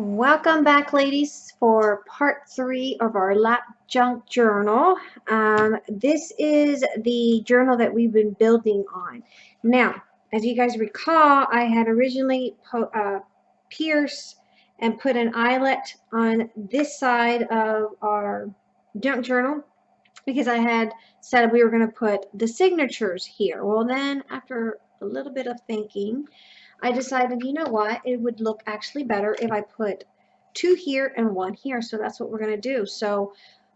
Welcome back, ladies, for part three of our lap junk journal. Um, this is the journal that we've been building on. Now, as you guys recall, I had originally uh, pierced and put an eyelet on this side of our junk journal because I had said we were going to put the signatures here. Well, then after a little bit of thinking, I decided, you know what, it would look actually better if I put two here and one here. So that's what we're going to do. So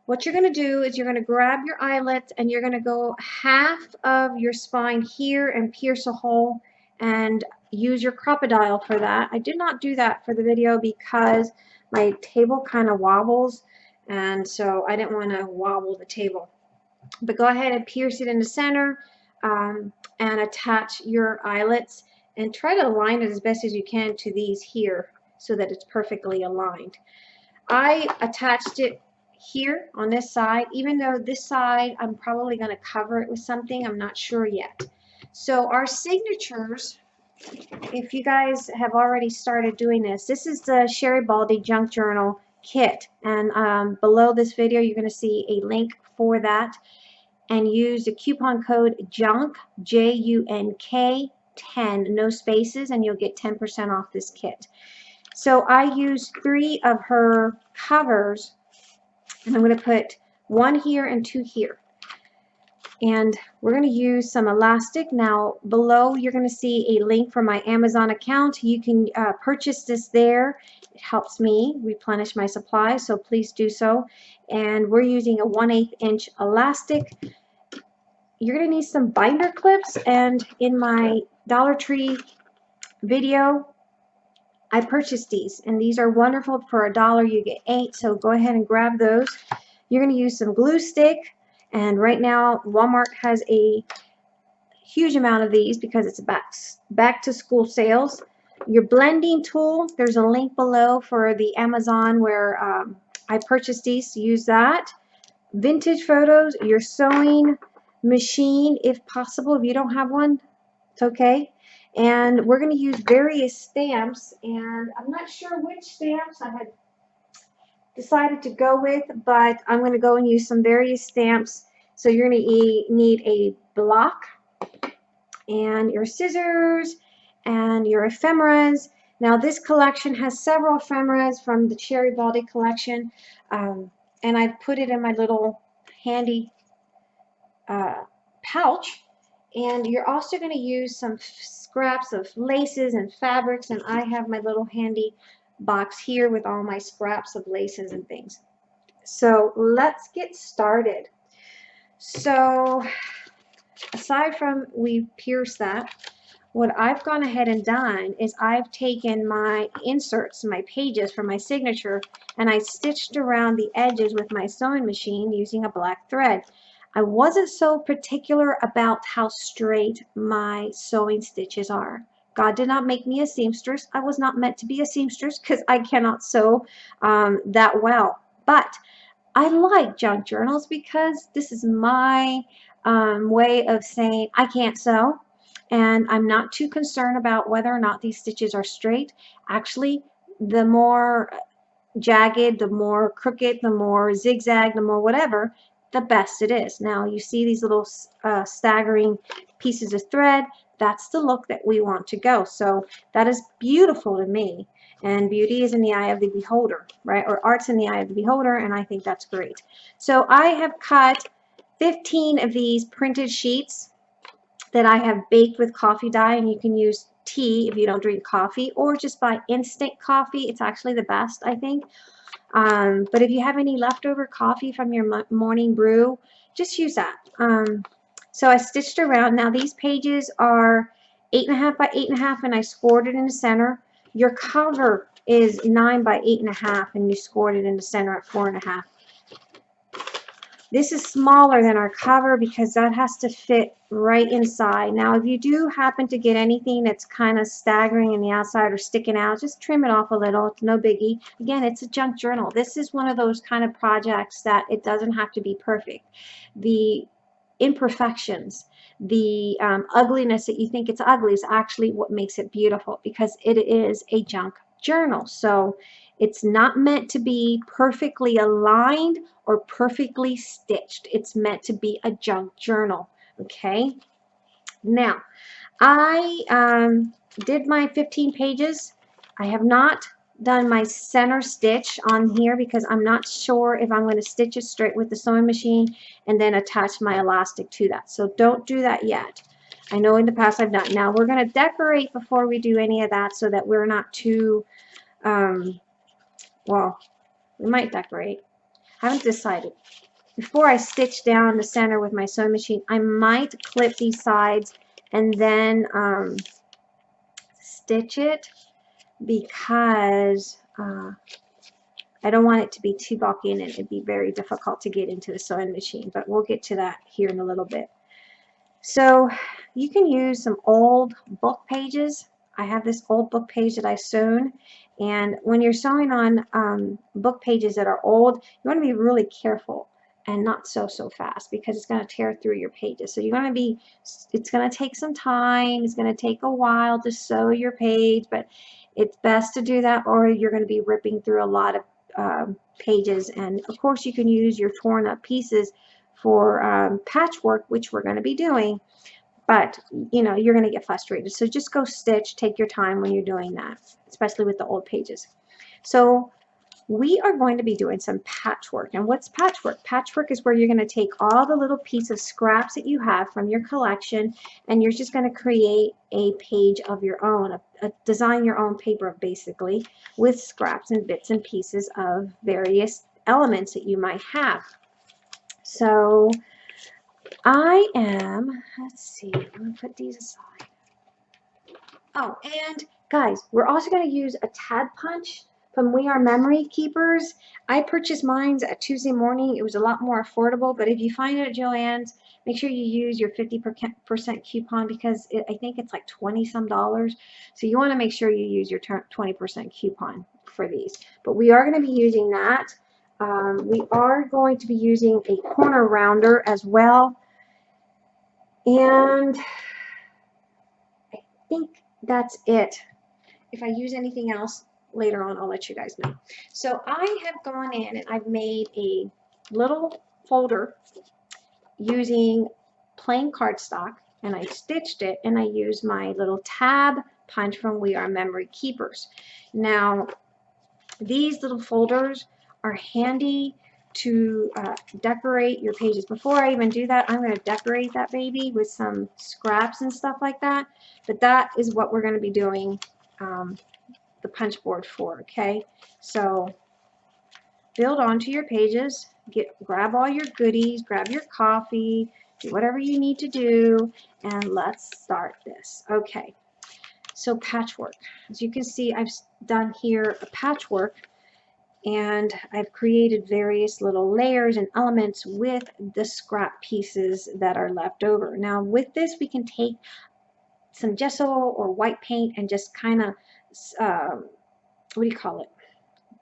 what you're going to do is you're going to grab your eyelet and you're going to go half of your spine here and pierce a hole and use your Crop-A-Dile for that. I did not do that for the video because my table kind of wobbles and so I didn't want to wobble the table. But go ahead and pierce it in the center um, and attach your eyelets and try to align it as best as you can to these here so that it's perfectly aligned. I attached it here on this side, even though this side I'm probably going to cover it with something, I'm not sure yet. So our signatures, if you guys have already started doing this, this is the Sherry Baldy Junk Journal kit and um, below this video you're going to see a link for that and use the coupon code JUNK, J-U-N-K 10, no spaces, and you'll get 10% off this kit. So I used three of her covers, and I'm going to put one here and two here. And we're going to use some elastic. Now, below you're going to see a link for my Amazon account. You can uh, purchase this there. It helps me replenish my supply, so please do so. And we're using a 1 8 inch elastic you're going to need some binder clips and in my Dollar Tree video. I purchased these and these are wonderful for a dollar. You get eight so go ahead and grab those. You're going to use some glue stick and right now Walmart has a huge amount of these because it's back back to school sales. Your blending tool there's a link below for the Amazon where um, I purchased these use that. Vintage photos your sewing machine if possible. If you don't have one, okay. And we're going to use various stamps, and I'm not sure which stamps I had decided to go with, but I'm going to go and use some various stamps. So you're going to need a block and your scissors and your ephemeras. Now this collection has several ephemeras from the Sherry Baldy collection, um, and I put it in my little handy uh, pouch and you're also going to use some scraps of laces and fabrics and I have my little handy box here with all my scraps of laces and things. So let's get started. So aside from we pierce that, what I've gone ahead and done is I've taken my inserts, my pages for my signature, and I stitched around the edges with my sewing machine using a black thread. I wasn't so particular about how straight my sewing stitches are. God did not make me a seamstress. I was not meant to be a seamstress because I cannot sew um, that well. But I like junk journals because this is my um, way of saying I can't sew and I'm not too concerned about whether or not these stitches are straight. Actually, the more jagged, the more crooked, the more zigzag, the more whatever, the best it is. Now you see these little uh, staggering pieces of thread. That's the look that we want to go. So that is beautiful to me. And beauty is in the eye of the beholder, right? Or art's in the eye of the beholder, and I think that's great. So I have cut 15 of these printed sheets that I have baked with coffee dye, and you can use tea if you don't drink coffee, or just buy instant coffee. It's actually the best, I think. Um, but if you have any leftover coffee from your morning brew, just use that. Um, so I stitched around. Now these pages are eight and a half by eight and a half, and I scored it in the center. Your cover is nine by eight and a half, and you scored it in the center at four and a half. This is smaller than our cover because that has to fit right inside. Now, if you do happen to get anything that's kind of staggering in the outside or sticking out, just trim it off a little. It's no biggie. Again, it's a junk journal. This is one of those kind of projects that it doesn't have to be perfect. The imperfections, the um, ugliness that you think it's ugly is actually what makes it beautiful because it is a junk journal. So It's not meant to be perfectly aligned or perfectly stitched. It's meant to be a junk journal, okay? Now, I um, did my 15 pages. I have not done my center stitch on here because I'm not sure if I'm going to stitch it straight with the sewing machine and then attach my elastic to that. So don't do that yet. I know in the past I've done. Now we're going to decorate before we do any of that so that we're not too, um, well, we might decorate. I haven't decided. Before I stitch down the center with my sewing machine, I might clip these sides and then um, stitch it because uh, I don't want it to be too bulky and it'd be very difficult to get into the sewing machine, but we'll get to that here in a little bit. So you can use some old book pages. I have this old book page that I sewn and when you're sewing on um, book pages that are old, you want to be really careful and not sew so fast because it's going to tear through your pages. So you're going to be it's going to take some time it's going to take a while to sew your page but it's best to do that or you're going to be ripping through a lot of um, pages. And of course you can use your torn up pieces for um, patchwork which we're going to be doing but you know you're going to get frustrated so just go stitch take your time when you're doing that especially with the old pages so we are going to be doing some patchwork. And what's patchwork? Patchwork is where you're going to take all the little piece of scraps that you have from your collection and you're just going to create a page of your own, a, a design your own paper basically with scraps and bits and pieces of various elements that you might have. So I am, let's see, I'm going to put these aside. Oh, and guys, we're also going to use a tab punch from We R Memory Keepers. I purchased mine at Tuesday morning. It was a lot more affordable, but if you find it at Joann's, make sure you use your 50% coupon because it, I think it's like 20 some dollars. So you want to make sure you use your 20% coupon for these. But we are going to be using that. Um, we are going to be using a corner rounder as well. And I think that's it. If I use anything else, later on, I'll let you guys know. So I have gone in and I've made a little folder using plain cardstock and I stitched it and I used my little tab punch from We R Memory Keepers. Now, these little folders are handy to uh, decorate your pages. Before I even do that, I'm going to decorate that baby with some scraps and stuff like that. But that is what we're going to be doing um, the punch board for, okay? So build onto your pages, get grab all your goodies, grab your coffee, do whatever you need to do, and let's start this. Okay, so patchwork. As you can see, I've done here a patchwork and I've created various little layers and elements with the scrap pieces that are left over. Now with this we can take some gesso or white paint and just kind of um, what do you call it?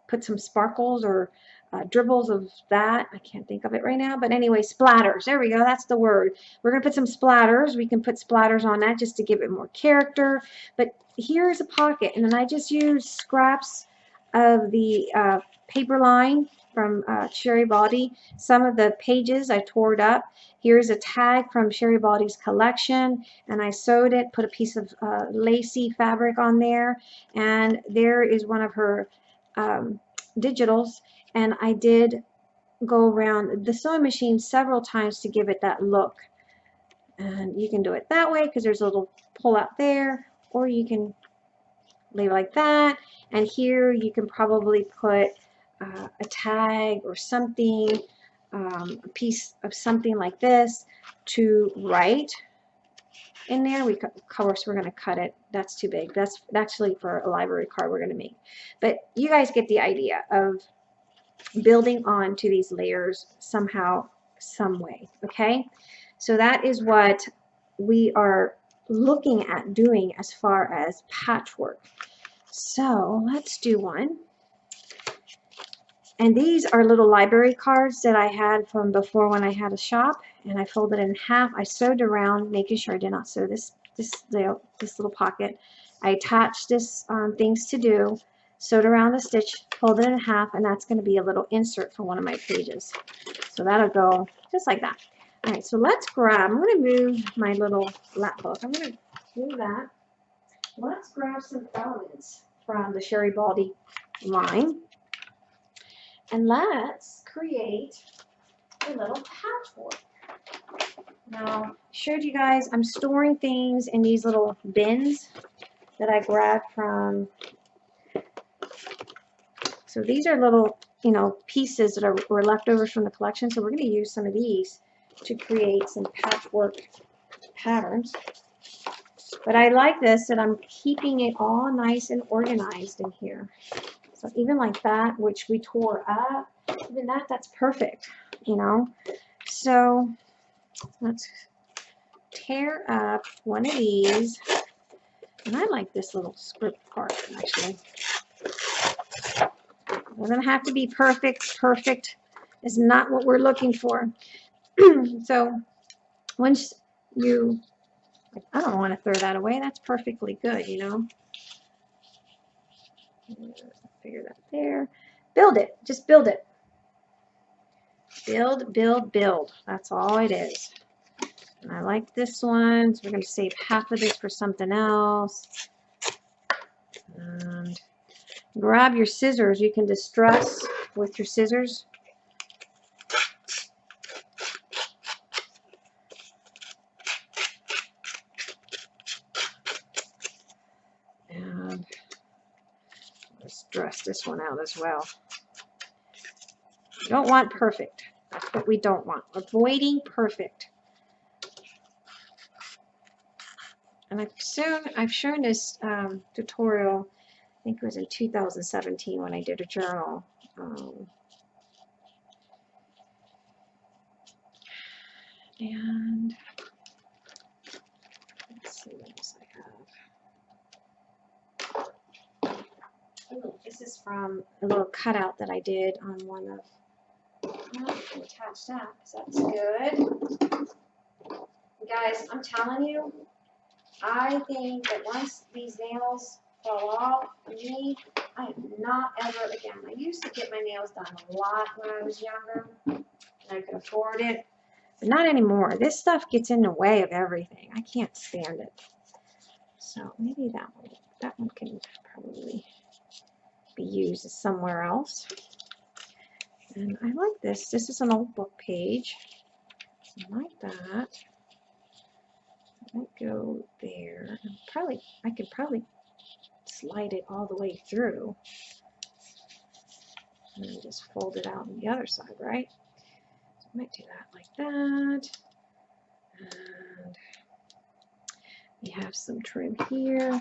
Put some sparkles or uh, dribbles of that. I can't think of it right now, but anyway, splatters. There we go. That's the word. We're going to put some splatters. We can put splatters on that just to give it more character. But here's a pocket, and then I just use scraps of the uh, paper line from uh, Sherry Some of the pages I tore it up. Here's a tag from Sherry Baldy's collection, and I sewed it, put a piece of uh, lacy fabric on there, and there is one of her um, digitals, and I did go around the sewing machine several times to give it that look. And you can do it that way because there's a little pull out there, or you can lay like that. And here you can probably put uh, a tag or something, um, a piece of something like this to write in there. We, of course, we're going to cut it. That's too big. That's actually for a library card we're going to make. But you guys get the idea of building on to these layers somehow, some way. Okay? So that is what we are looking at doing as far as patchwork. So let's do one. And these are little library cards that I had from before when I had a shop. And I folded in half. I sewed around, making sure I did not sew this this little, this little pocket. I attached this um, things to do sewed around the stitch, folded in half, and that's going to be a little insert for one of my pages. So that'll go just like that. All right, so let's grab, I'm going to move my little lap book. I'm going to do that. Let's grab some elements from the Sherry Baldy line. And let's create a little patchwork. Now, I showed you guys, I'm storing things in these little bins that I grabbed from, so these are little, you know, pieces that are, were leftovers from the collection. So we're going to use some of these to create some patchwork patterns. But I like this that I'm keeping it all nice and organized in here. So even like that, which we tore up, even that, that's perfect, you know. So let's tear up one of these. And I like this little script part, actually. It doesn't have to be perfect. Perfect is not what we're looking for. so once you, I don't want to throw that away. That's perfectly good, you know. Figure that there. Build it. Just build it. Build, build, build. That's all it is. And I like this one, so we're going to save half of this for something else. And grab your scissors. You can distress with your scissors. And let's dress this one out as well. Don't want perfect. That's what we don't want. Avoiding perfect. And I've shown, I've shown this um, tutorial, I think it was in 2017 when I did a journal. Um, and let's see what else I have. Oh, this is from a little cutout that I did on one of attach that because that's good. Guys, I'm telling you, I think that once these nails fall off me, I am not ever again. I used to get my nails done a lot when I was younger and I could afford it, but not anymore. This stuff gets in the way of everything. I can't stand it. So maybe that one, that one can probably be used somewhere else. And I like this. This is an old book page. I like that. I go there. Probably, I could probably slide it all the way through. And then just fold it out on the other side, right? So I might do that like that. And we have some trim here.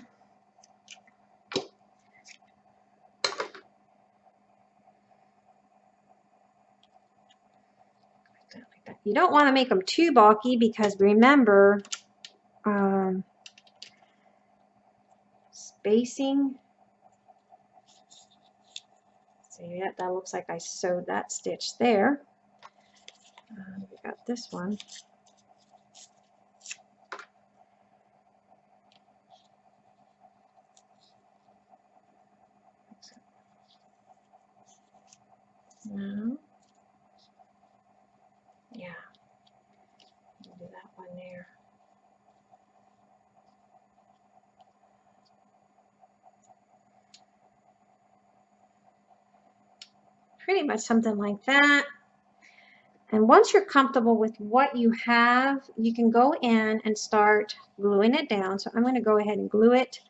You don't want to make them too bulky because remember, um, spacing. See that? That looks like I sewed that stitch there. Uh, we got this one. No. Yeah. Do that one there. Pretty much something like that. And once you're comfortable with what you have, you can go in and start gluing it down. So I'm going to go ahead and glue it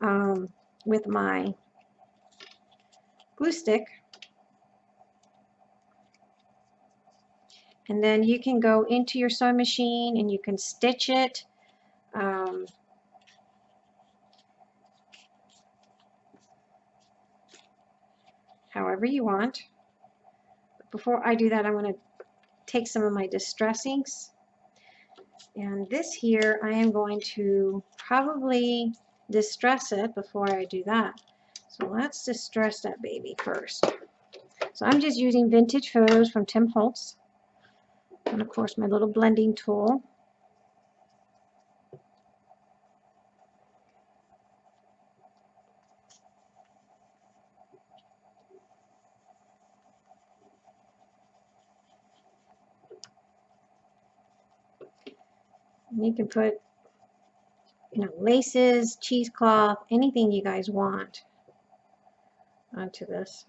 um, with my glue stick. And then you can go into your sewing machine and you can stitch it. Um, however you want. But before I do that, I'm going to take some of my distressings. And this here, I am going to probably distress it before I do that. So let's distress that baby first. So I'm just using vintage photos from Tim Holtz and of course my little blending tool. You can put, you know, laces, cheesecloth, anything you guys want onto this.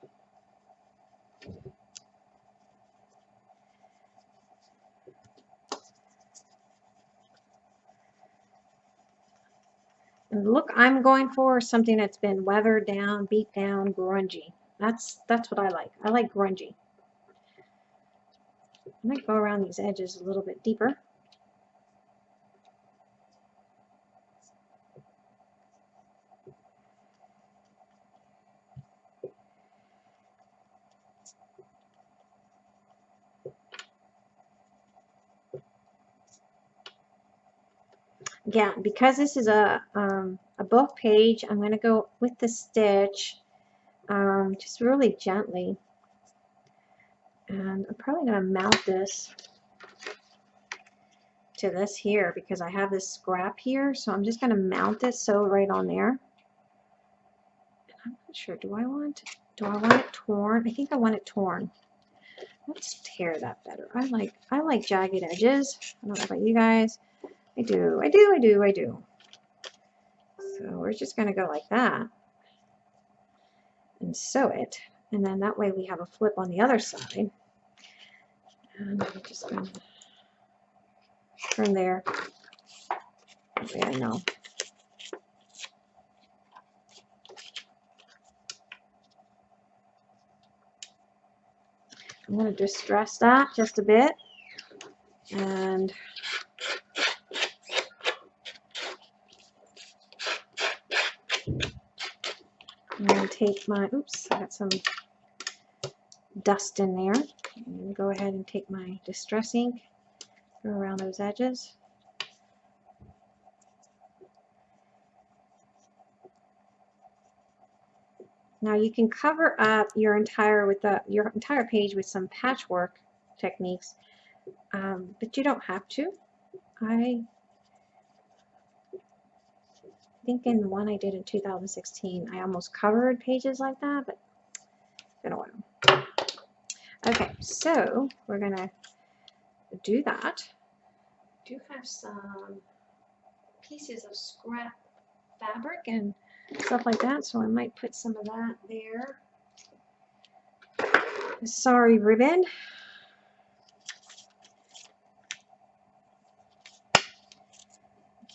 And the look I'm going for is something that's been weathered down, beat down, grungy. That's that's what I like. I like grungy. I might go around these edges a little bit deeper. Yeah, because this is a, um, a book page, I'm going to go with the stitch um, just really gently. And I'm probably going to mount this to this here because I have this scrap here. So I'm just going to mount this so right on there. I'm not sure. Do I want do I want it torn? I think I want it torn. Let's tear that better. I like I like jagged edges. I don't know about you guys. I do, I do, I do, I do. So we're just going to go like that and sew it. And then that way we have a flip on the other side. And I'm just going to turn there. Way I know. I'm going to distress that just a bit. And I'm going to take my, oops, I got some dust in there. I'm to go ahead and take my distress ink, go around those edges. Now you can cover up your entire with the your entire page with some patchwork techniques, um, but you don't have to. I think in the one I did in 2016, I almost covered pages like that, but been a while. Okay, so we're gonna do that. I do have some pieces of scrap fabric and stuff like that, so I might put some of that there. Sari ribbon.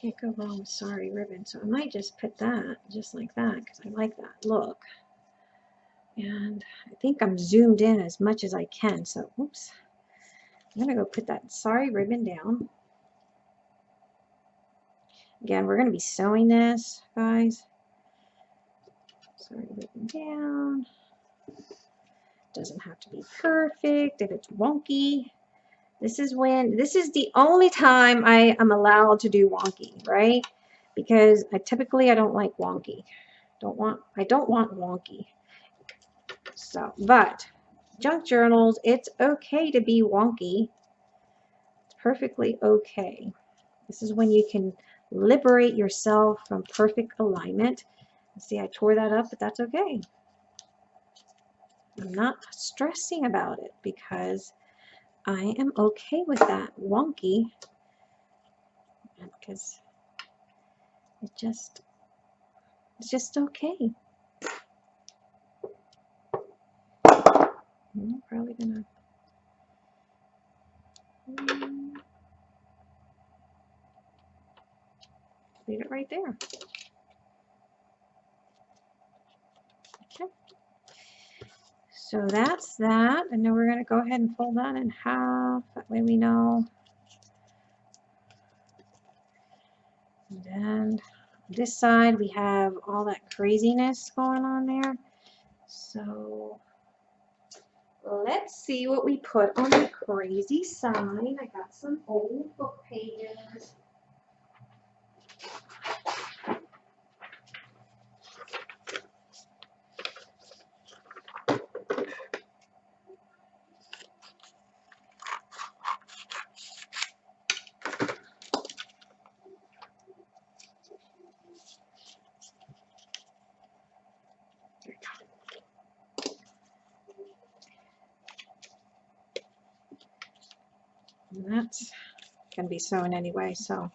Can't go wrong with sari ribbon. So I might just put that just like that because I like that look. And I think I'm zoomed in as much as I can. So, oops. I'm going to go put that sari ribbon down. Again, we're going to be sewing this, guys. Sari ribbon down. Doesn't have to be perfect. If it's wonky, this is when, this is the only time I am allowed to do wonky, right? Because I typically, I don't like wonky. Don't want, I don't want wonky. So, but junk journals, it's okay to be wonky. It's perfectly okay. This is when you can liberate yourself from perfect alignment. See, I tore that up, but that's okay. I'm not stressing about it because I am okay with that wonky because it just it's just okay. I'm probably gonna leave it right there. So that's that. And then we're going to go ahead and fold that in half. That way we know. And this side we have all that craziness going on there. So let's see what we put on the crazy side. I got some old book pages. be snowing anyway, so.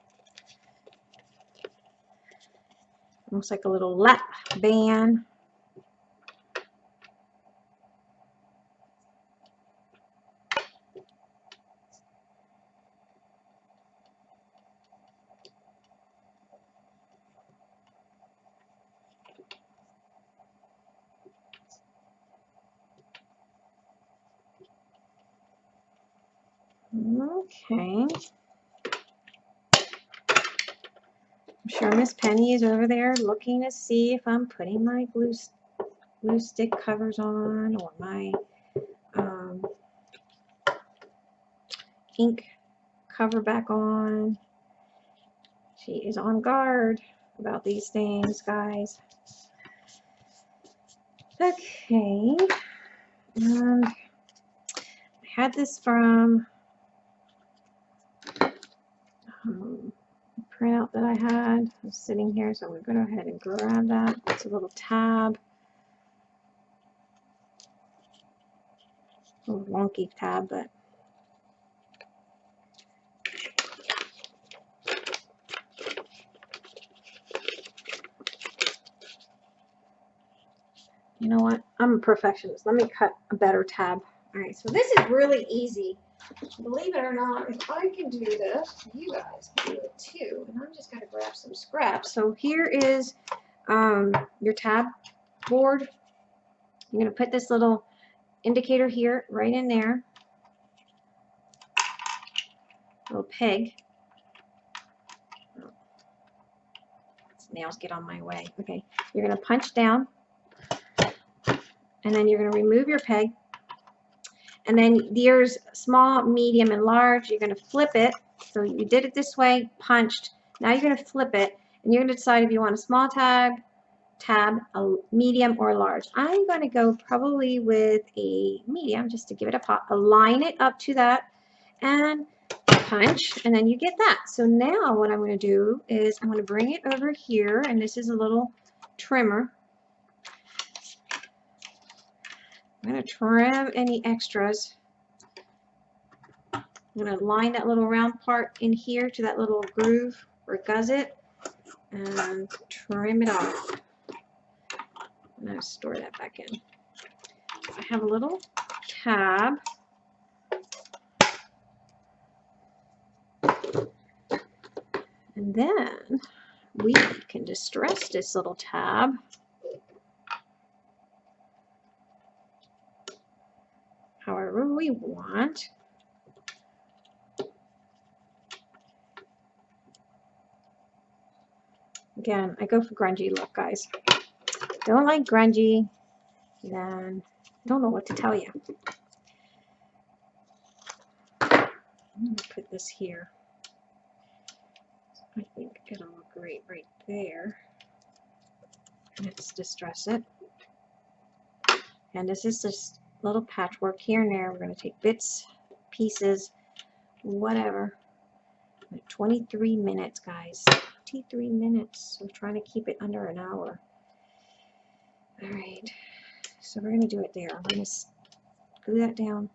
Looks like a little lap band. Penny is over there looking to see if I'm putting my glue, glue stick covers on or my um, ink cover back on. She is on guard about these things, guys. Okay. And I had this from um, printout that I had was sitting here, so I'm going to go ahead and grab that. It's a little tab. A little wonky tab, but you know what? I'm a perfectionist. Let me cut a better tab. All right, so this is really easy. Believe it or not, if I can do this, you guys can do it too. And I'm just going to grab some scraps. So here is um, your tab board. You're going to put this little indicator here, right in there. Little peg. Nails get on my way. Okay, you're going to punch down. And then you're going to remove your peg and then there's small, medium, and large. You're going to flip it. So you did it this way, punched. Now you're going to flip it, and you're going to decide if you want a small tab, tab, a medium, or large. I'm going to go probably with a medium just to give it a pop. Align it up to that and punch, and then you get that. So now what I'm going to do is I'm going to bring it over here, and this is a little trimmer. I'm going to trim any extras. I'm going to line that little round part in here to that little groove or gusset and trim it off. I'm going to store that back in. I have a little tab. And then we can distress this little tab however we want. Again, I go for grungy look, guys. Don't like grungy, then I don't know what to tell you. I'm put this here. I think it'll look great right there. Let's distress it. And this is just little patchwork here and there. We're going to take bits, pieces, whatever. 23 minutes, guys. 23 minutes. I'm trying to keep it under an hour. All right. So we're going to do it there. I'm going to glue that down.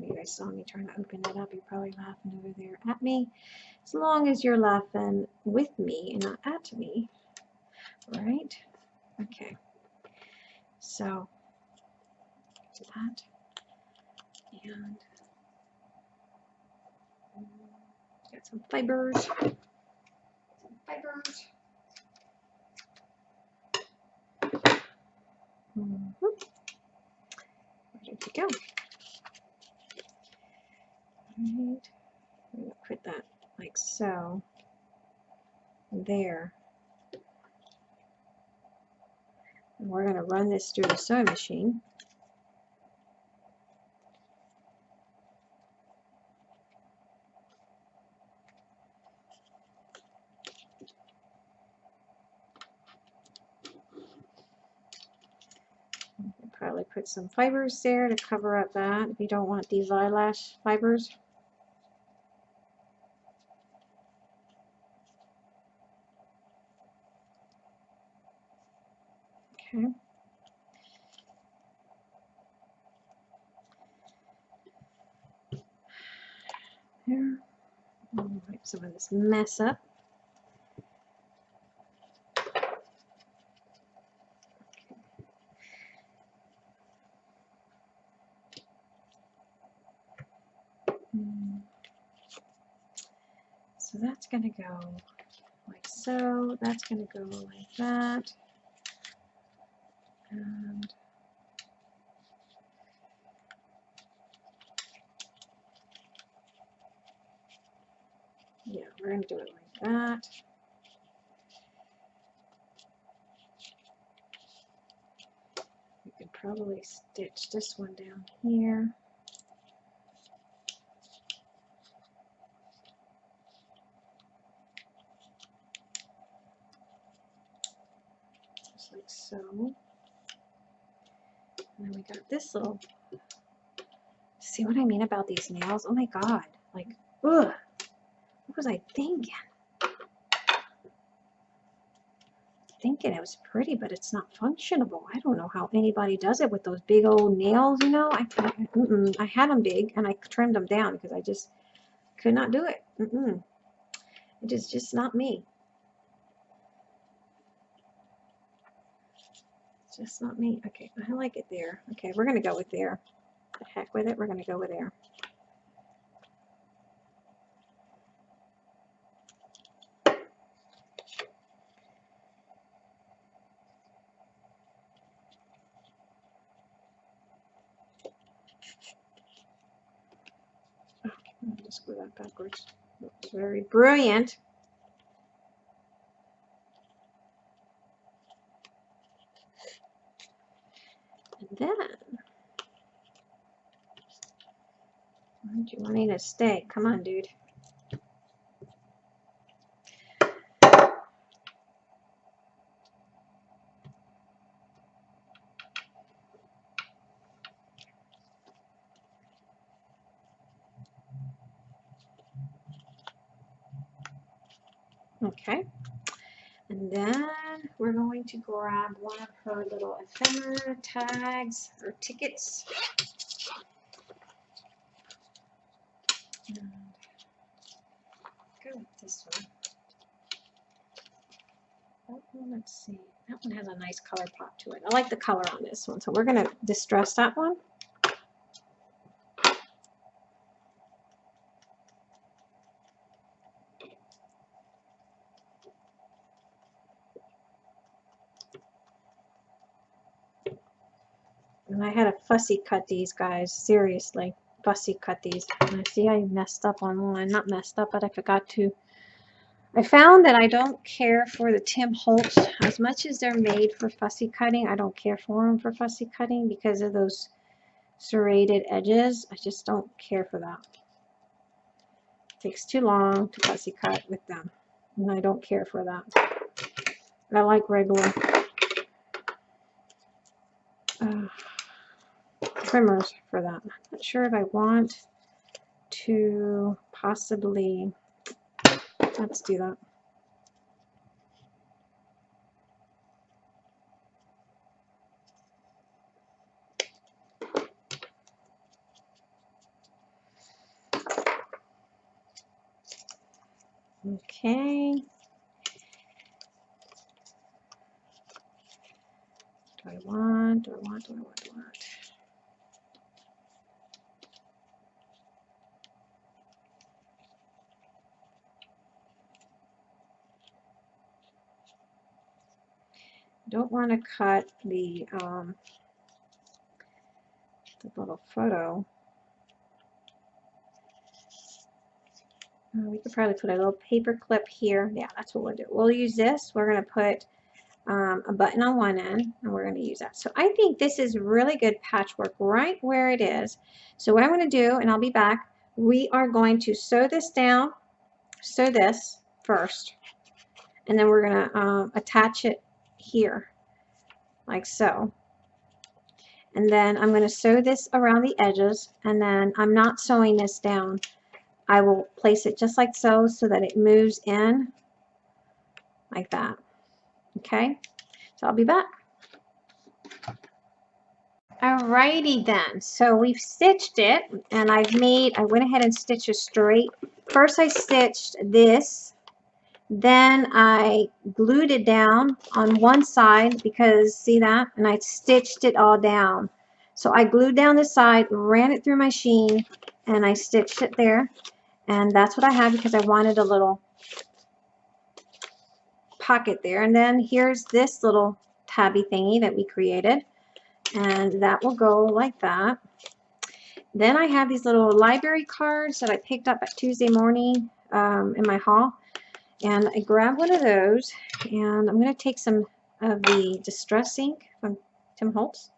you guys saw me trying to open it up. You're probably laughing over there at me. As long as you're laughing with me and not at me. All right? Okay. So that and get some fibers. Some fibers. Mm -hmm. Ready to go. Right. Put that like so there. And we're going to run this through the sewing machine. Probably put some fibers there to cover up that if you don't want these eyelash fibers. Mm-hmm. Okay. There. Wipe some of this mess up. Mm. So that's going to go like so. That's going to go like that. And yeah, we're going to do it like that. We could probably stitch this one down here. Just like so. And we got this little, see what I mean about these nails? Oh my God, like, ugh, what was I thinking? Thinking it was pretty, but it's not functionable. I don't know how anybody does it with those big old nails, you know? I, I, mm -mm. I had them big and I trimmed them down because I just could not do it. Mm it is just not me. Just not me. Okay, I like it there. Okay, we're going to go with there. The heck with it, we're going to go with there. Go that backwards. Very brilliant. Then, do you want me to stay? Come on, dude. Okay. And then we're going to grab one of her little ephemera tags or tickets. And go with this one. Oh, one, let's see. That one has a nice color pop to it. I like the color on this one. So we're going to distress that one. I had to fussy cut these guys, seriously. Fussy cut these. I see I messed up on one. Not messed up, but I forgot to. I found that I don't care for the Tim Holtz as much as they're made for fussy cutting. I don't care for them for fussy cutting because of those serrated edges. I just don't care for that. It takes too long to fussy cut with them. And I don't care for that. I like regular. Uh, trimmers for that. Not sure if I want to possibly, let's do that. Okay. Do I want, do I want, do I want, do I want? Don't want to cut the, um, the little photo. Uh, we could probably put a little paper clip here. Yeah, that's what we'll do. We'll use this. We're going to put um, a button on one end, and we're going to use that. So I think this is really good patchwork right where it is. So what I'm going to do, and I'll be back, we are going to sew this down, sew this first, and then we're going to um, attach it here like so. And then I'm going to sew this around the edges and then I'm not sewing this down. I will place it just like so so that it moves in like that. Okay, so I'll be back. Alrighty then, so we've stitched it and I've made, I went ahead and stitched it straight. First I stitched this then I glued it down on one side because see that? And I stitched it all down. So I glued down the side, ran it through my sheen, and I stitched it there. And that's what I have because I wanted a little pocket there. And then here's this little tabby thingy that we created. And that will go like that. Then I have these little library cards that I picked up at Tuesday morning um, in my haul. And I grab one of those and I'm going to take some of the Distress ink from Tim Holtz.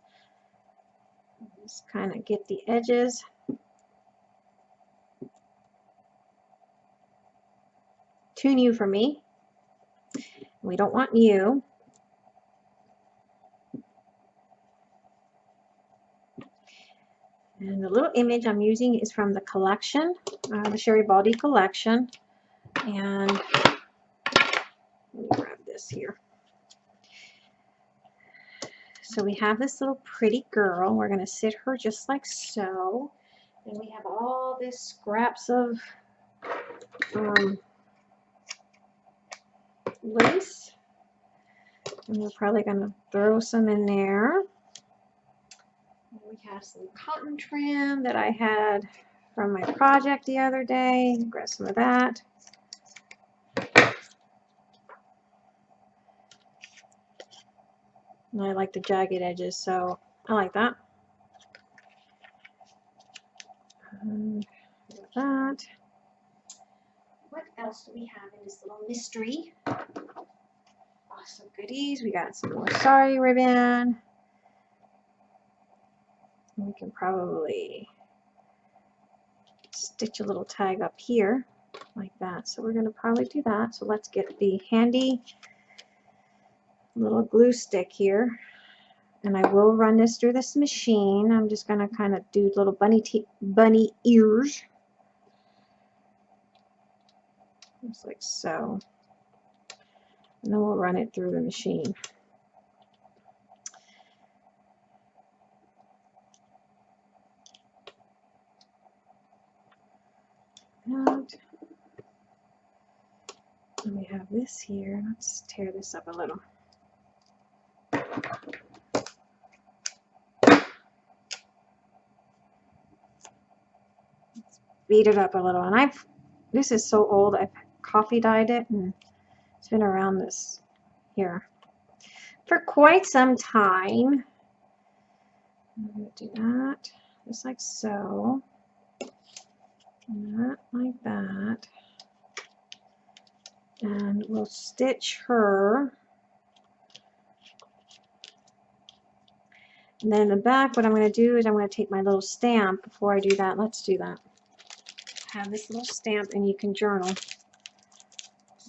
Just kind of get the edges. Too new for me. We don't want you. And the little image I'm using is from the collection, uh, the Sherry Baldy collection. And grab this here. So we have this little pretty girl. We're going to sit her just like so. And we have all these scraps of um, lace. And we're probably going to throw some in there. We have some cotton trim that I had from my project the other day. Grab some of that. And I like the jagged edges, so I like that. Um, that. What else do we have in this little mystery? Awesome goodies. We got some more sari ribbon. We can probably stitch a little tag up here like that. So we're going to probably do that. So let's get the handy little glue stick here. And I will run this through this machine. I'm just going to kind of do little bunny, bunny ears. Just like so. And then we'll run it through the machine. And we have this here. Let's tear this up a little. Beat it up a little. And I've, this is so old, I've coffee dyed it and it's been around this here for quite some time. I'm going to do that just like so. That like that. And we'll stitch her. And then in the back, what I'm going to do is I'm going to take my little stamp before I do that. Let's do that have this little stamp and you can journal.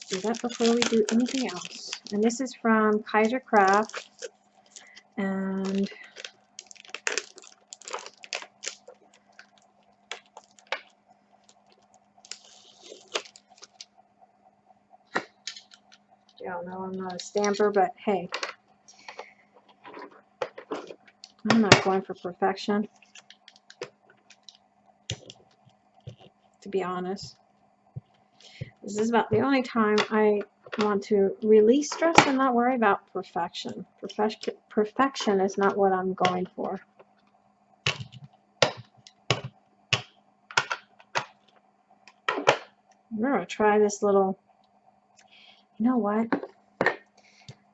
Do that before we do anything else. And this is from Kaisercraft. And y'all know I'm not a stamper, but hey, I'm not going for perfection. To be honest. This is about the only time I want to release stress and not worry about perfection. Perfection, perfection is not what I'm going for. I'm going to try this little, you know what? I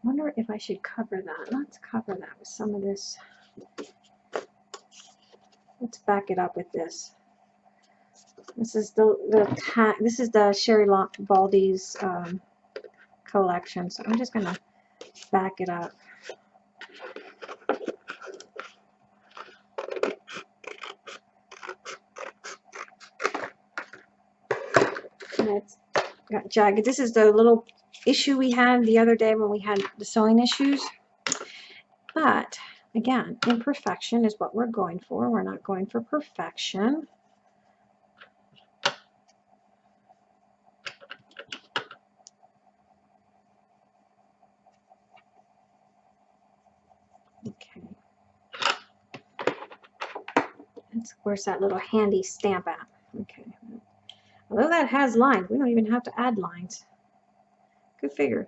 wonder if I should cover that. Let's cover that with some of this. Let's back it up with this. This is the the this is the Sherry Baldy's um, collection. So I'm just gonna back it up. And it's got jagged. This is the little issue we had the other day when we had the sewing issues. But again, imperfection is what we're going for. We're not going for perfection. Where's that little handy stamp app? Okay. Although that has lines, we don't even have to add lines. Good figure.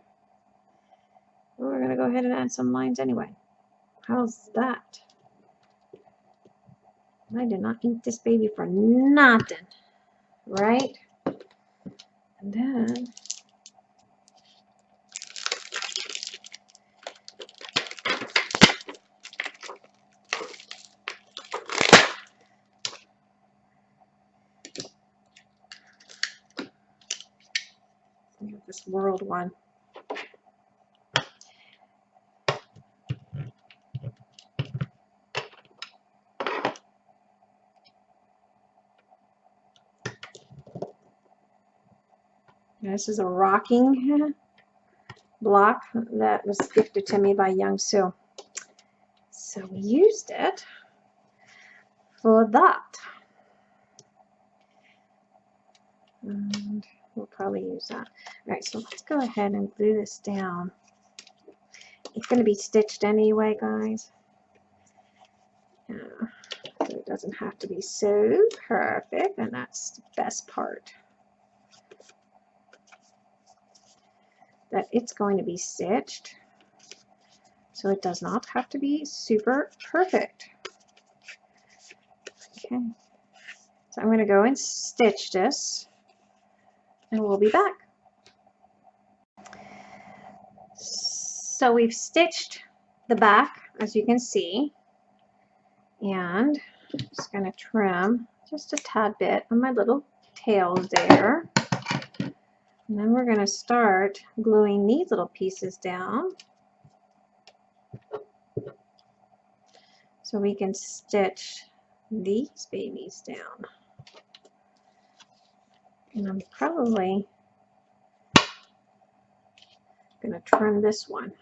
We're going to go ahead and add some lines anyway. How's that? I did not ink this baby for nothing. Right? And then world one. This is a rocking block that was gifted to me by Young Sue. So we used it for that. And we'll probably use that. All right, so let's go ahead and glue this down. It's going to be stitched anyway, guys. Yeah, so it doesn't have to be so perfect, and that's the best part. that it's going to be stitched. So it does not have to be super perfect. Okay. So I'm going to go and stitch this and we'll be back. So we've stitched the back as you can see and I'm just going to trim just a tad bit on my little tails there. And then we're going to start gluing these little pieces down. So we can stitch these babies down. And I'm probably going to trim this one.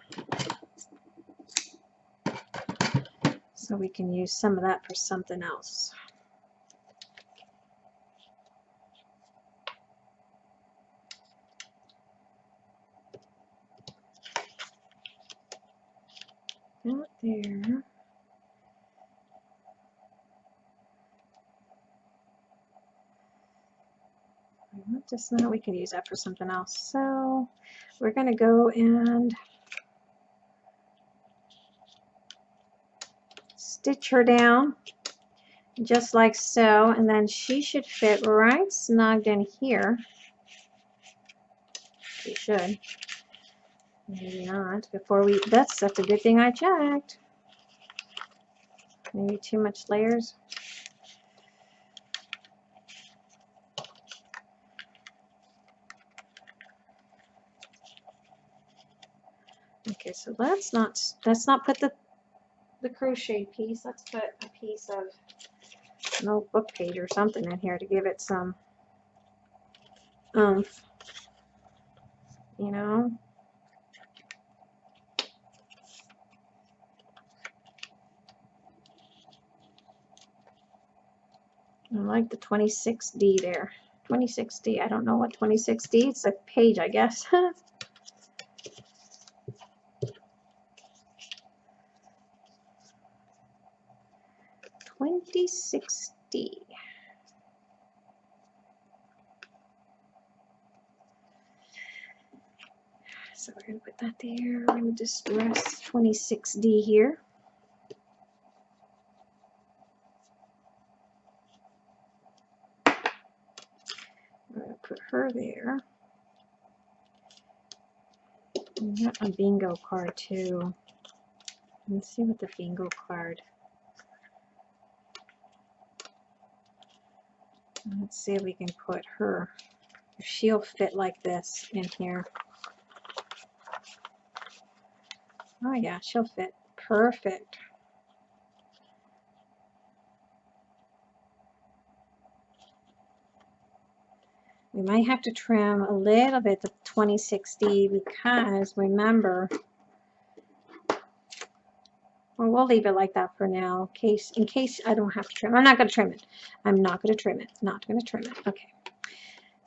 So we can use some of that for something else. out there. Just now we can use that for something else. So we're going to go and stitch her down just like so and then she should fit right snugged in here she should Maybe not. Before we, that's, that's a good thing I checked. Maybe too much layers. Okay, so let's not, let's not put the, the crochet piece. Let's put a piece of an book page or something in here to give it some oomph. You know? I like the 26D there. 26D, I don't know what 26D, it's a page, I guess. Twenty-six D. So we're going to put that there. We're going to just rest 26D here. We're going to put her there. We got a bingo card too. Let's see what the bingo card. Let's see if we can put her, if she'll fit like this in here. Oh yeah, she'll fit perfect. We might have to trim a little bit the 2060 because remember, well, we'll leave it like that for now, in case, in case I don't have to trim. I'm not going to trim it. I'm not going to trim it. Not going to trim it. Okay.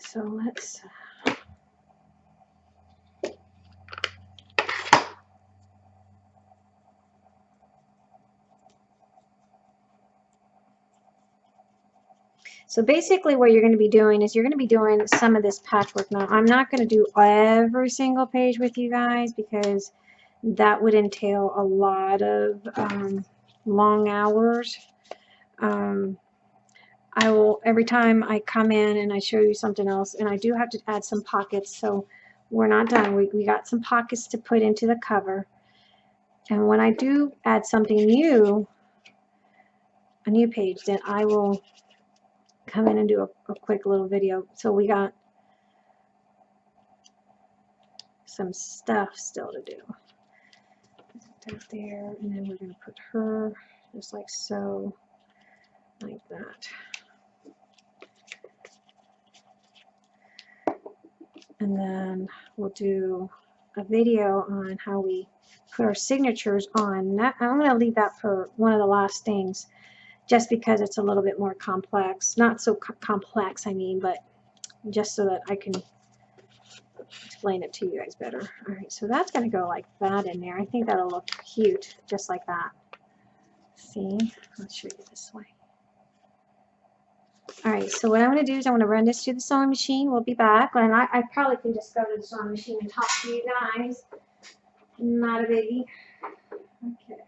So let's uh, So basically what you're going to be doing is you're going to be doing some of this patchwork. Now, I'm not going to do every single page with you guys because that would entail a lot of um, long hours. Um, I will, every time I come in and I show you something else, and I do have to add some pockets, so we're not done. We, we got some pockets to put into the cover. And when I do add something new, a new page, then I will come in and do a, a quick little video. So we got some stuff still to do. That there, and then we're going to put her just like so, like that. And then we'll do a video on how we put our signatures on. That, I'm going to leave that for one of the last things just because it's a little bit more complex. Not so co complex, I mean, but just so that I can explain it to you guys better. All right, so that's going to go like that in there. I think that'll look cute, just like that. See? Let's show you this way. All right, so what I'm going to do is I'm going to run this through the sewing machine. We'll be back. And I, I probably can just go to the sewing machine and talk to you guys. Not a biggie. Okay.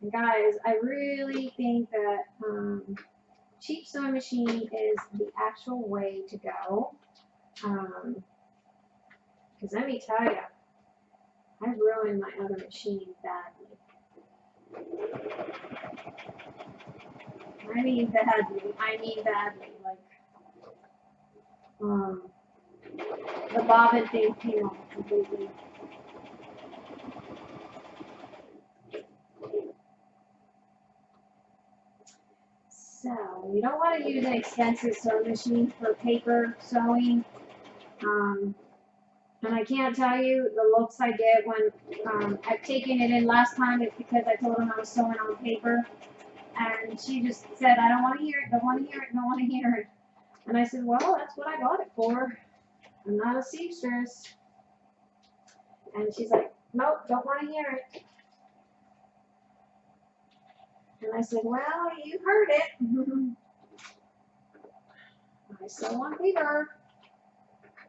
And guys, I really think that um, cheap sewing machine is the actual way to go. Um, because let me tell you, I ruined my other machine badly. I mean badly. I mean badly. Like, um, the bobbin thing came off completely. So, you don't want to use an expensive sewing machine for paper sewing. Um, and I can't tell you the looks I get when um, I've taken it in last time. It's because I told them I was sewing on paper. And she just said, I don't want to hear it, don't want to hear it, don't want to hear it. And I said, well, that's what I bought it for. I'm not a seamstress. And she's like, nope, don't want to hear it. And I said, well, you heard it. I sew on paper.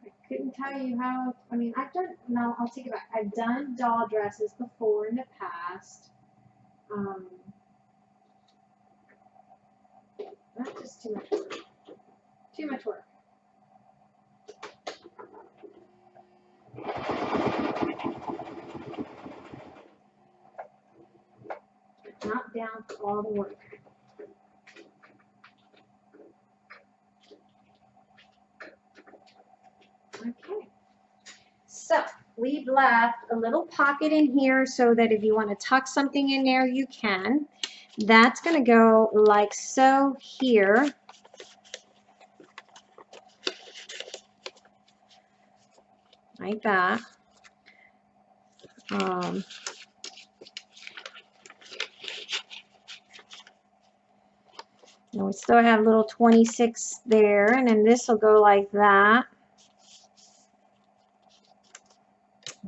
I couldn't tell you how, I mean, I've done, no, I'll take it back. I've done doll dresses before in the past. Um, not just too much work. Too much work. Not down for all the work. Okay. So we've left a little pocket in here so that if you want to tuck something in there, you can. That's going to go like so here. Like that. Um, and we still have little 26 there, and then this will go like that.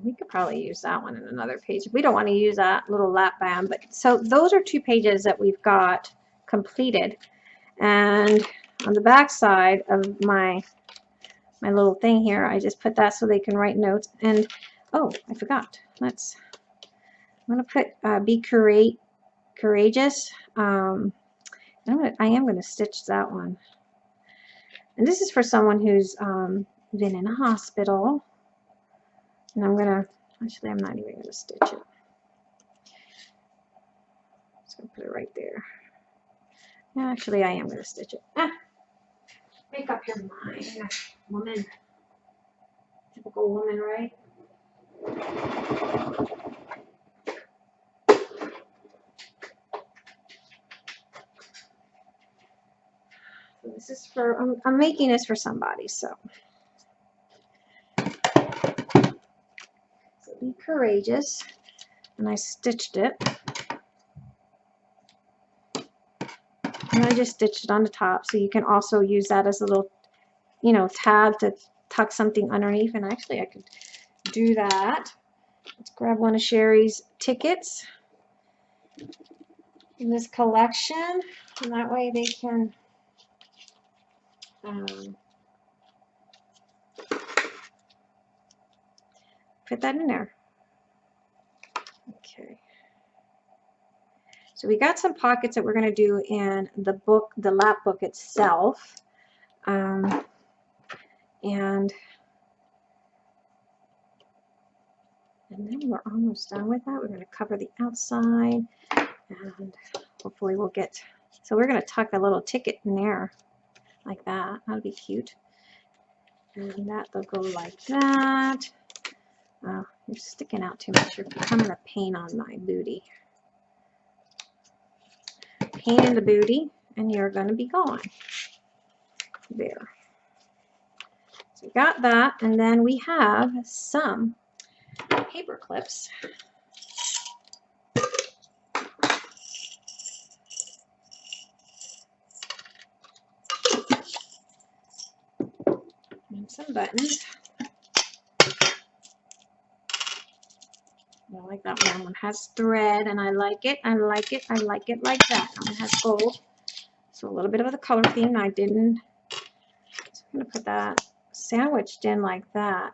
we could probably use that one in another page. We don't want to use that little lap band, but so those are two pages that we've got completed. And on the back side of my my little thing here, I just put that so they can write notes. And oh, I forgot. Let's. I'm gonna put uh, be courage, courageous. Um, I'm gonna, I am gonna stitch that one. And this is for someone who's um, been in a hospital and I'm gonna, actually I'm not even gonna stitch it. Just gonna put it right there. Actually, I am gonna stitch it. Ah, make up your mind, woman. Typical woman, right? So this is for, I'm, I'm making this for somebody, so. be courageous. And I stitched it. And I just stitched it on the top so you can also use that as a little you know tab to tuck something underneath. And actually I could do that. Let's grab one of Sherry's tickets in this collection. And that way they can um, put that in there. Okay. So we got some pockets that we're going to do in the book, the lap book itself. Um, and and then we're almost done with that. We're going to cover the outside and hopefully we'll get, so we're going to tuck a little ticket in there like that. That'll be cute. And that will go like that. Oh, you're sticking out too much. You're becoming a pain on my booty. Pain in the booty, and you're going to be gone. There. So we got that, and then we have some paper clips. And some buttons. I like that one. One has thread and I like it. I like it. I like it like that. One has gold. So a little bit of the color theme. I didn't. So I'm going to put that sandwiched in like that.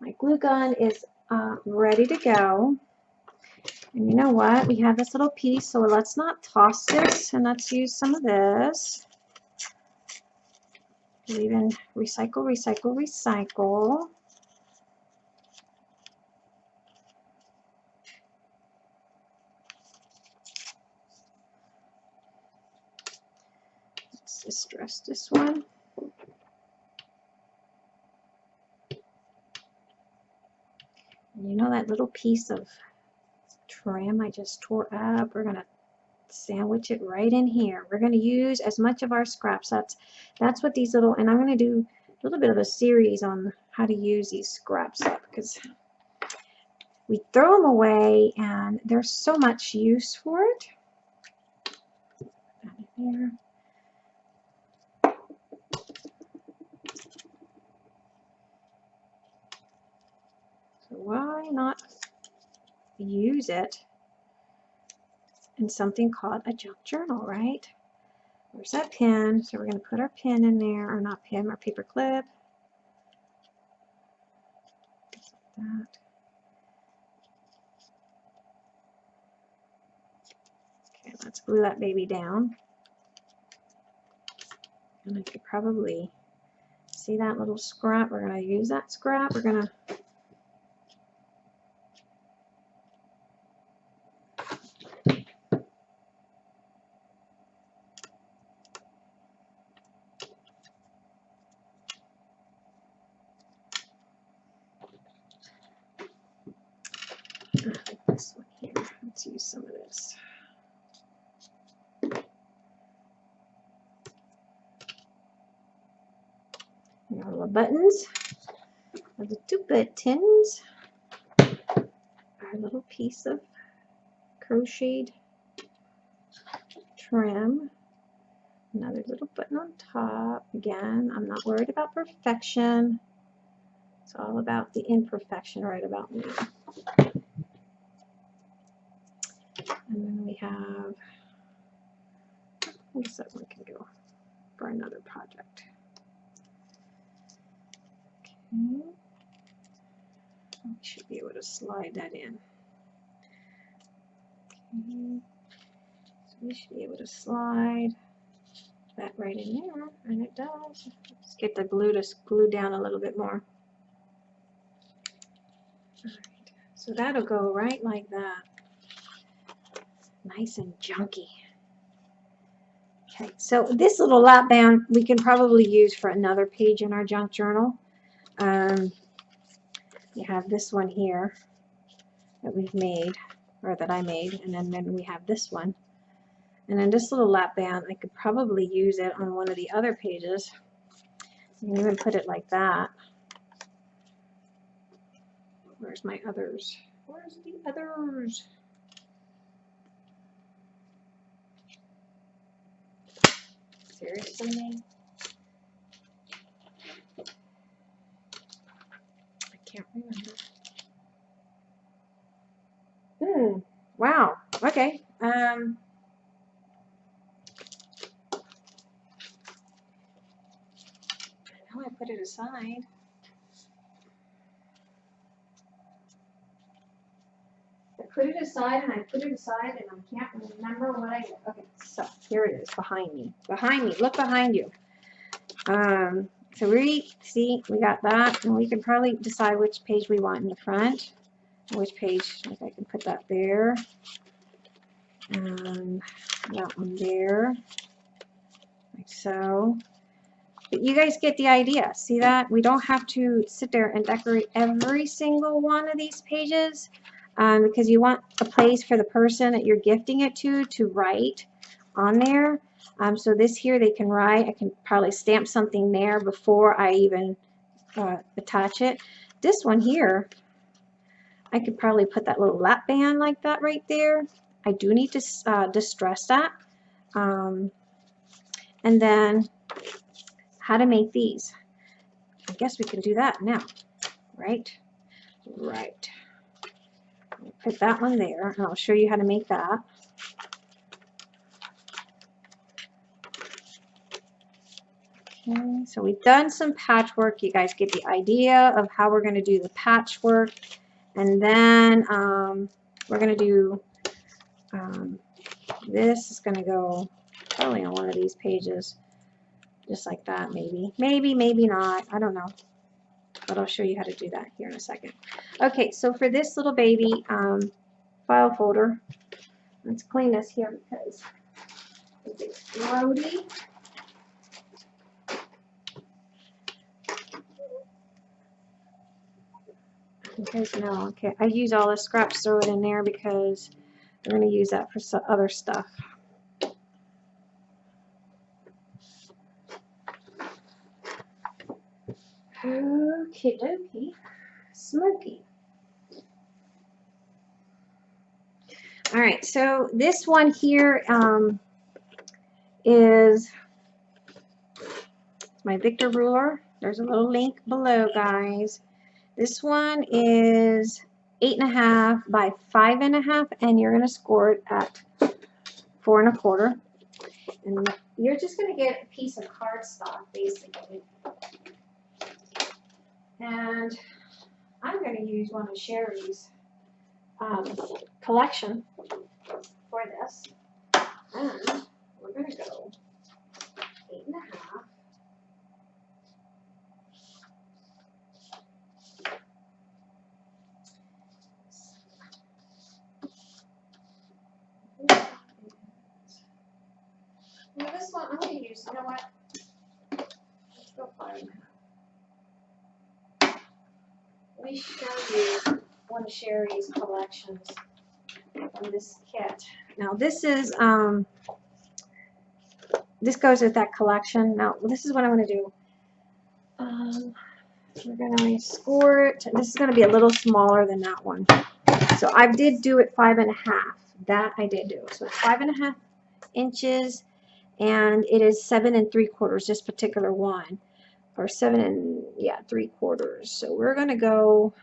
My glue gun is uh, ready to go. And you know what? We have this little piece, so let's not toss this and let's use some of this. In recycle, recycle, recycle. Let's distress this one. You know that little piece of trim I just tore up? We're going to sandwich it right in here. We're going to use as much of our scraps. That's, that's what these little, and I'm going to do a little bit of a series on how to use these scraps up because we throw them away and there's so much use for it. So why not use it in something called a junk journal, right? Where's that pin? So we're going to put our pin in there, or not pin, our paper clip. Okay, let's glue that baby down. And I could probably see that little scrap. We're going to use that scrap. We're going to this one here. Let's use some of this. And all the buttons of tins. Our little piece of crocheted trim. Another little button on top. Again, I'm not worried about perfection. It's all about the imperfection right about me. And then we have, I guess that one can go for another project. Okay. We should be able to slide that in. Okay. So we should be able to slide that right in there, and it does. Let's get the glue to glue down a little bit more. So that'll go right like that nice and junky. Okay, so this little lap band we can probably use for another page in our junk journal. Um, you have this one here that we've made, or that I made, and then, then we have this one. And then this little lap band, I could probably use it on one of the other pages. You can even put it like that. Where's my others? Where's the others? Seriously? Can't remember. Hmm. Wow. Okay. Um. I I put it aside. I put it aside and I put it aside and I can't remember what I, okay, so here it is behind me. Behind me, look behind you. Um, so we, see, we got that and we can probably decide which page we want in the front. Which page, like I can put that there. And that one there. Like so. But you guys get the idea. See that? We don't have to sit there and decorate every single one of these pages um, because you want a place for the person that you're gifting it to to write on there. Um, so this here they can write. I can probably stamp something there before I even uh, attach it. This one here, I could probably put that little lap band like that right there. I do need to uh, distress that. Um, and then how to make these. I guess we can do that now, right? Right. Put that one there, and I'll show you how to make that. Okay, so we've done some patchwork. You guys get the idea of how we're going to do the patchwork. And then um, we're going to do, um, this is going to go probably on one of these pages. Just like that, maybe. Maybe, maybe not. I don't know. But I'll show you how to do that here in a second. Okay, so for this little baby um, file folder, let's clean this here because it's no, okay, I use all the scraps, throw it in there because I'm going to use that for some other stuff. Okie dokie. Smoky. All right, so this one here um, is my Victor ruler. There's a little link below, guys. This one is eight and a half by five and a half, and you're going to score it at four and a quarter. And you're just going to get a piece of cardstock, basically. And I'm going to use one of Sherry's um, collection for this. And we're going to go eight and a half. Now one, I'm to use, you know what? Let's go half. Let me show you one of Sherry's collections from this kit. Now this is, um, this goes with that collection. Now this is what I'm to do. Um, we're to score it. This is going to be a little smaller than that one. So I did do it five and a half. That I did do. So it's five and a half inches and it is seven and three quarters, this particular one. Or seven and, yeah, three quarters. So we're going to go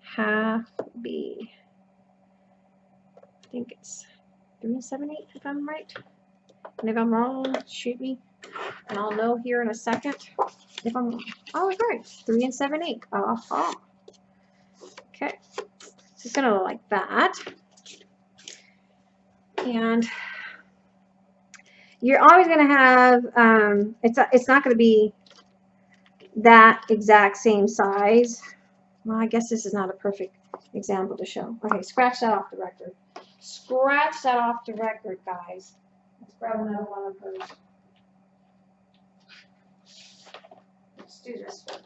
half B. I think it's three and seven eight if I'm right. And if I'm wrong, shoot me. And I'll know here in a second if I'm. Oh, right. Three and seven eight. Aha. Okay. So it's going to look like that. And you're always going to have, um, it's, it's not going to be that exact same size. Well, I guess this is not a perfect example to show. Okay, scratch that off the record. Scratch that off the record, guys. Let's grab another one of hers. Let's do this one.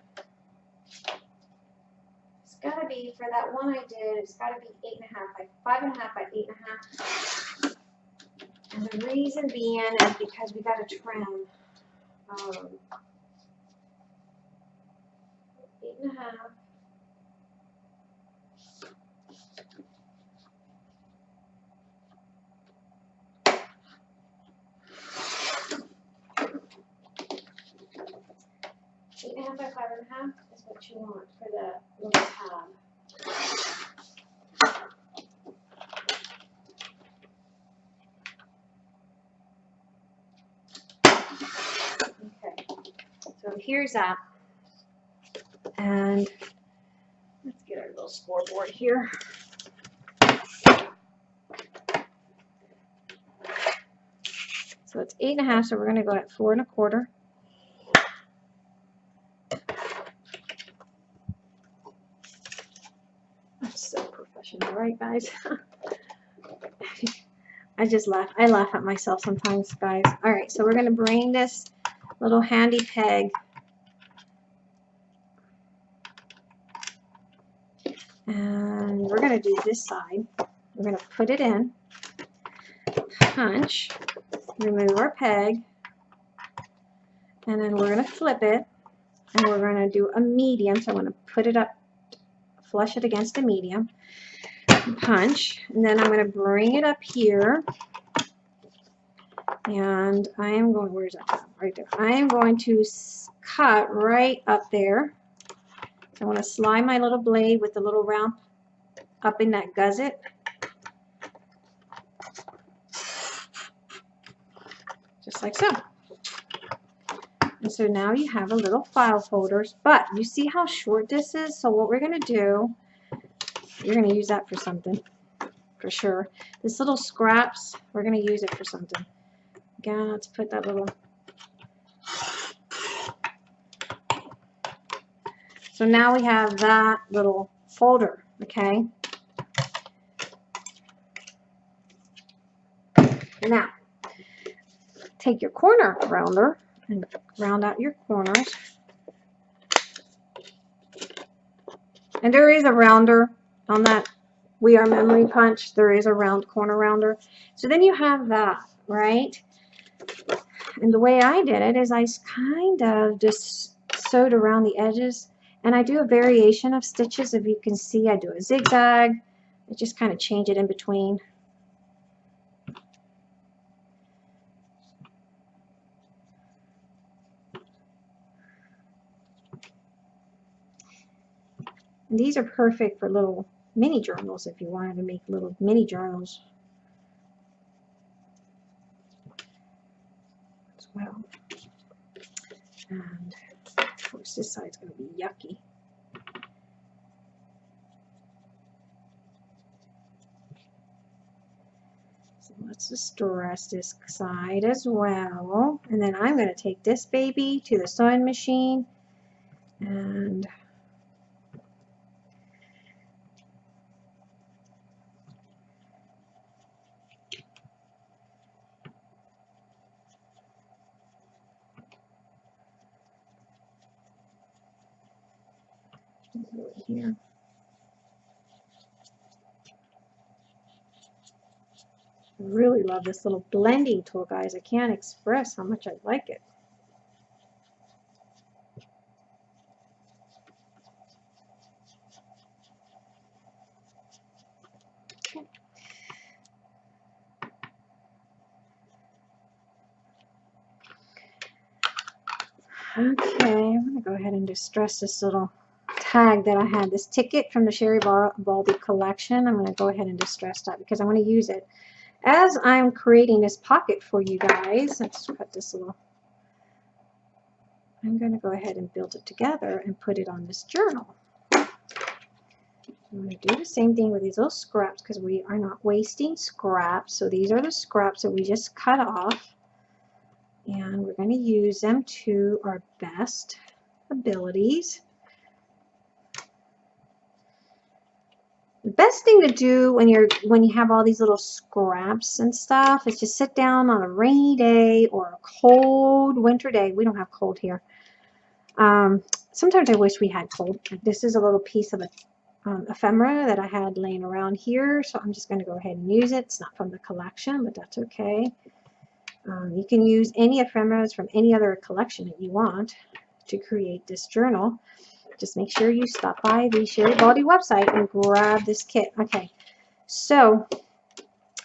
It's got to be, for that one I did, it's got to be eight and a half by five and a half by eight and a half. And the reason being is because we got to trim um, eight and a half. Eight and a half by five and a half is what you want for the little tab. here's that. And let's get our little scoreboard here. So it's eight and a half, so we're going to go at four and a quarter. I'm so professional, right, guys? I just laugh. I laugh at myself sometimes, guys. All right, so we're going to bring this little handy peg and we're going to do this side. We're going to put it in, punch, remove our peg, and then we're going to flip it, and we're going to do a medium. So I'm going to put it up, flush it against a medium, punch, and then I'm going to bring it up here, and I am going, where's that Right there. I am going to cut right up there. I want to slide my little blade with the little round up in that gusset. Just like so. And so now you have a little file folders, but you see how short this is? So what we're going to do, you're going to use that for something, for sure. This little scraps, we're going to use it for something. Again, let's put that little So now we have that little folder, okay? Now, take your corner rounder and round out your corners. And there is a rounder on that We R Memory Punch. There is a round corner rounder. So then you have that, right? And the way I did it is I kind of just sewed around the edges and I do a variation of stitches. If you can see, I do a zigzag. I just kind of change it in between. And these are perfect for little mini journals if you wanted to make little mini journals as well. And course, this side's going to be yucky. So let's just distress this side as well. And then I'm going to take this baby to the sewing machine and here. I really love this little blending tool, guys. I can't express how much I like it. Okay, I'm going to go ahead and distress this little tag that I had, this ticket from the Sherry Baldy collection. I'm going to go ahead and distress that because I want to use it. As I'm creating this pocket for you guys, let's cut this a little. I'm going to go ahead and build it together and put it on this journal. I'm going to do the same thing with these little scraps because we are not wasting scraps. So these are the scraps that we just cut off. And we're going to use them to our best abilities. Best thing to do when you're when you have all these little scraps and stuff is just sit down on a rainy day or a cold winter day. We don't have cold here. Um, sometimes I wish we had cold. This is a little piece of a um, ephemera that I had laying around here, so I'm just going to go ahead and use it. It's not from the collection, but that's okay. Um, you can use any ephemeras from any other collection that you want to create this journal just make sure you stop by the Sherry Baldy website and grab this kit. Okay, so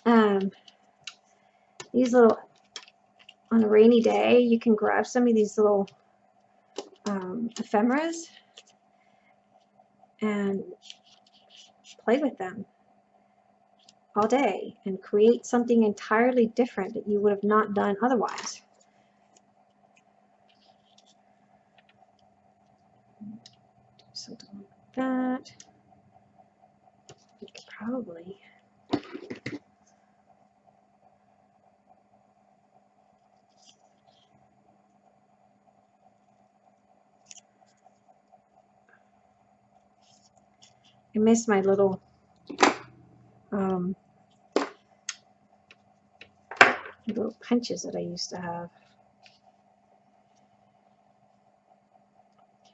um, these little, on a rainy day, you can grab some of these little um, ephemeras and play with them all day and create something entirely different that you would have not done otherwise. something like that. Probably. I miss my little um, little punches that I used to have.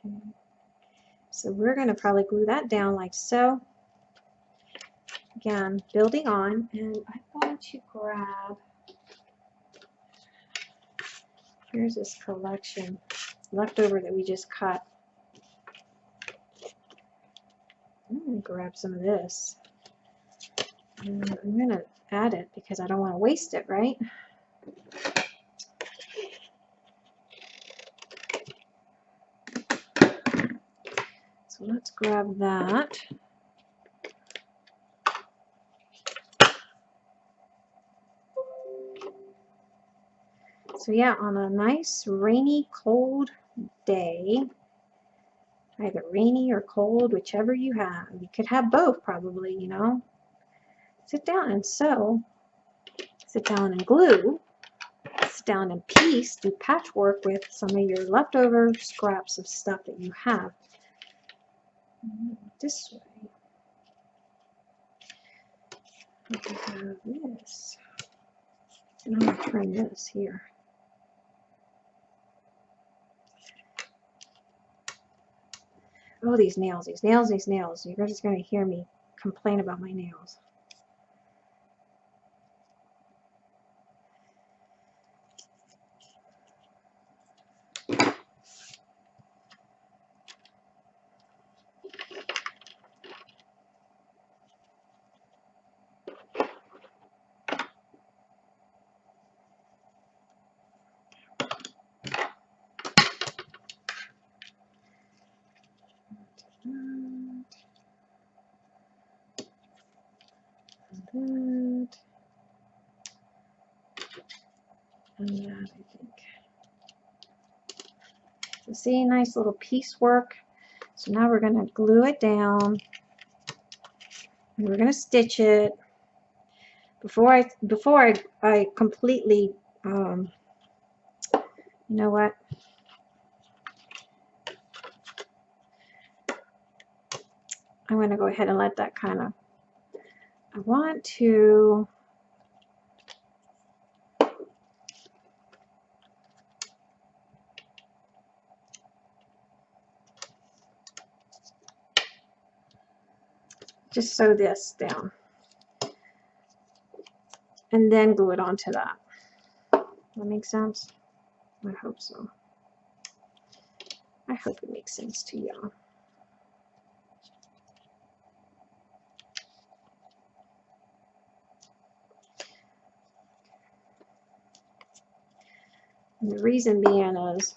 Okay. So we're going to probably glue that down like so. Again, building on, and I'm going to grab, here's this collection leftover that we just cut. I'm going to grab some of this. And I'm going to add it because I don't want to waste it, right? Let's grab that. So yeah, on a nice rainy, cold day, either rainy or cold, whichever you have, you could have both probably, you know, sit down and sew, sit down and glue, sit down and piece, do patchwork with some of your leftover scraps of stuff that you have. This way. We have this. And I'm going to turn this here. Oh, these nails, these nails, these nails. You're just going to hear me complain about my nails. that. And that, I think. So see, nice little piecework. So now we're going to glue it down. We're going to stitch it. Before I before I, I completely um, you know what? I'm going to go ahead and let that kind of I want to just sew this down and then glue it onto that. That makes sense? I hope so. I hope it makes sense to y'all. And the reason being is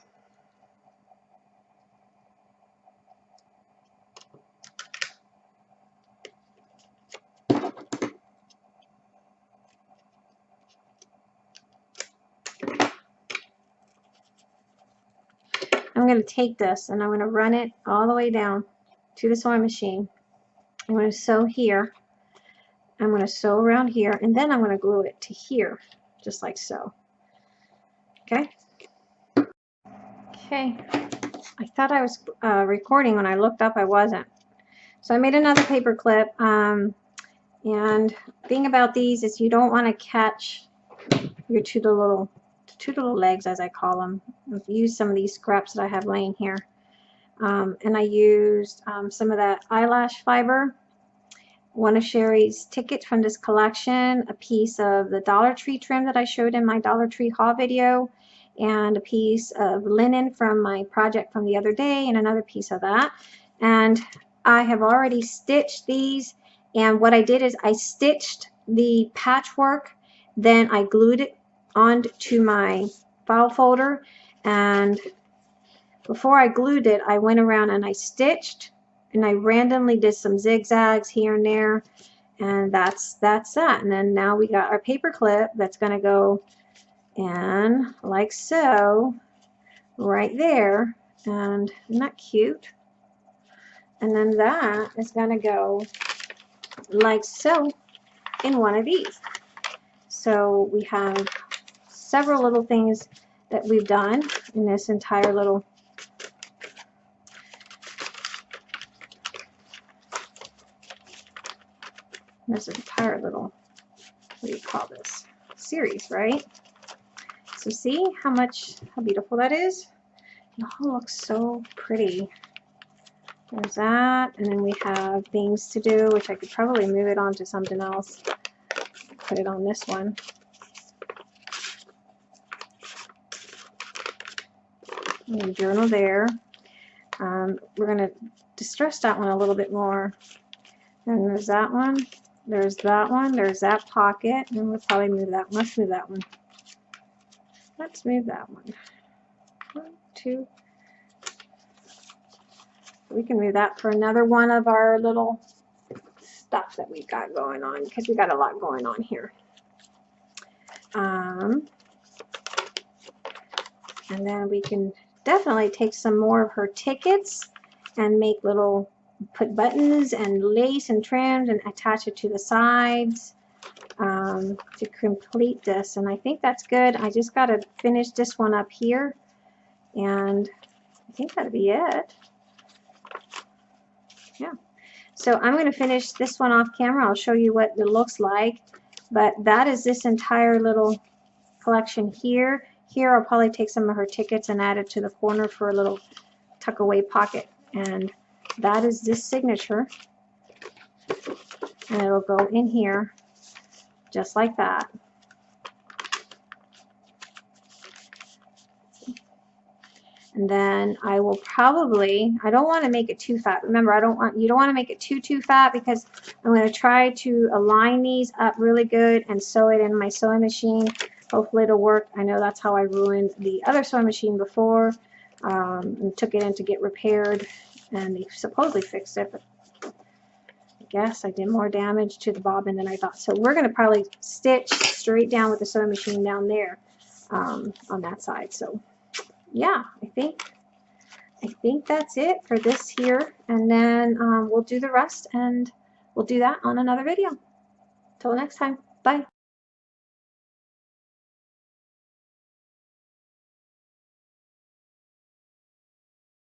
I'm going to take this and I'm going to run it all the way down to the sewing machine. I'm going to sew here. I'm going to sew around here and then I'm going to glue it to here just like so. Okay. Okay. I thought I was uh, recording when I looked up I wasn't. So I made another paper clip. Um, and thing about these is you don't want to catch your two little two little legs as I call them. I've used some of these scraps that I have laying here. Um, and I used um, some of that eyelash fiber one of Sherry's tickets from this collection, a piece of the Dollar Tree trim that I showed in my Dollar Tree haul video, and a piece of linen from my project from the other day, and another piece of that. And I have already stitched these, and what I did is I stitched the patchwork, then I glued it onto my file folder, and before I glued it, I went around and I stitched and I randomly did some zigzags here and there and that's that's that. And then now we got our paper clip that's going to go in like so right there and isn't that cute? And then that is going to go like so in one of these. So we have several little things that we've done in this entire little an entire little, what do you call this? Series, right? So see how much, how beautiful that is? It all looks so pretty. There's that, and then we have things to do, which I could probably move it on to something else. Put it on this one. And journal there. Um, we're going to distress that one a little bit more. And there's that one. There's that one. There's that pocket. And we'll probably move that. One. Let's move that one. Let's move that one. One, two. We can move that for another one of our little stuff that we've got going on because we've got a lot going on here. Um, and then we can definitely take some more of her tickets and make little put buttons and lace and trims and attach it to the sides um, to complete this. And I think that's good. I just got to finish this one up here. And I think that'll be it. Yeah. So I'm going to finish this one off camera. I'll show you what it looks like. But that is this entire little collection here here I'll probably take some of her tickets and add it to the corner for a little tuck away pocket. And that is this signature. And it'll go in here just like that. And then I will probably I don't want to make it too fat. Remember I don't want you don't want to make it too too fat because I'm going to try to align these up really good and sew it in my sewing machine hopefully it'll work I know that's how I ruined the other sewing machine before um, and took it in to get repaired and they supposedly fixed it, but I guess I did more damage to the bobbin than I thought. So we're going to probably stitch straight down with the sewing machine down there um, on that side. So yeah, I think I think that's it for this here, and then um, we'll do the rest, and we'll do that on another video. Till next time, bye.